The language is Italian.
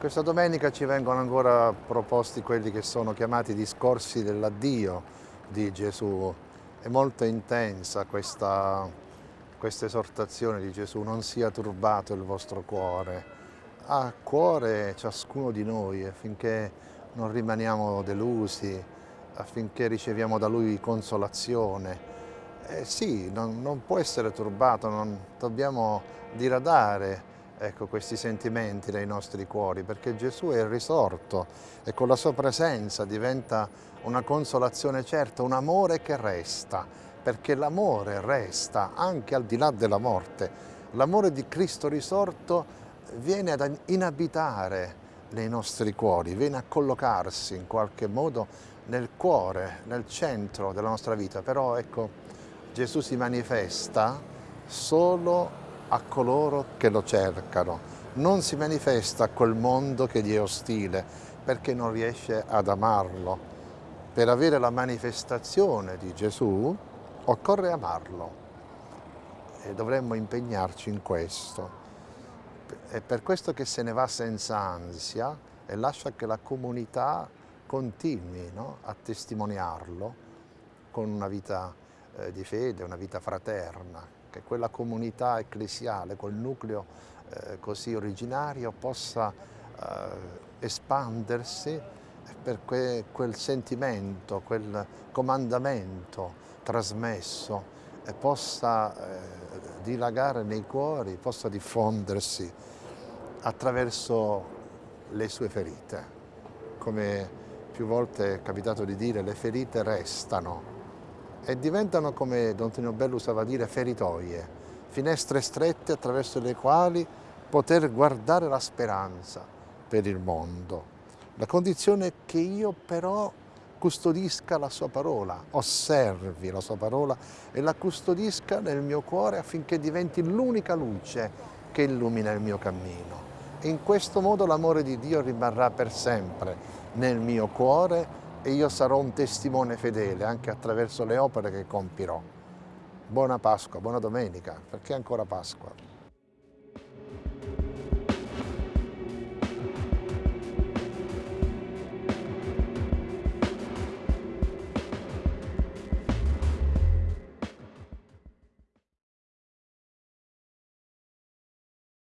Questa domenica ci vengono ancora proposti quelli che sono chiamati discorsi dell'addio di Gesù. È molto intensa questa, questa esortazione di Gesù, non sia turbato il vostro cuore. Ha cuore ciascuno di noi affinché non rimaniamo delusi, affinché riceviamo da Lui consolazione. Eh sì, non, non può essere turbato, non dobbiamo diradare ecco, questi sentimenti nei nostri cuori, perché Gesù è risorto e con la sua presenza diventa una consolazione certa, un amore che resta, perché l'amore resta anche al di là della morte. L'amore di Cristo risorto viene ad inabitare nei nostri cuori, viene a collocarsi in qualche modo nel cuore, nel centro della nostra vita, però ecco, Gesù si manifesta solo a coloro che lo cercano. Non si manifesta a quel mondo che gli è ostile perché non riesce ad amarlo. Per avere la manifestazione di Gesù occorre amarlo e dovremmo impegnarci in questo. È per questo che se ne va senza ansia e lascia che la comunità continui no? a testimoniarlo con una vita eh, di fede, una vita fraterna, che quella comunità ecclesiale, quel nucleo eh, così originario possa eh, espandersi per que, quel sentimento, quel comandamento trasmesso e possa eh, dilagare nei cuori, possa diffondersi attraverso le sue ferite. Come più volte è capitato di dire, le ferite restano, e diventano, come Don Tonio Bello usava dire, feritoie, finestre strette attraverso le quali poter guardare la speranza per il mondo. La condizione è che io però custodisca la sua parola, osservi la sua parola e la custodisca nel mio cuore affinché diventi l'unica luce che illumina il mio cammino. E in questo modo l'amore di Dio rimarrà per sempre nel mio cuore e io sarò un testimone fedele anche attraverso le opere che compirò. Buona Pasqua, buona domenica, perché ancora Pasqua.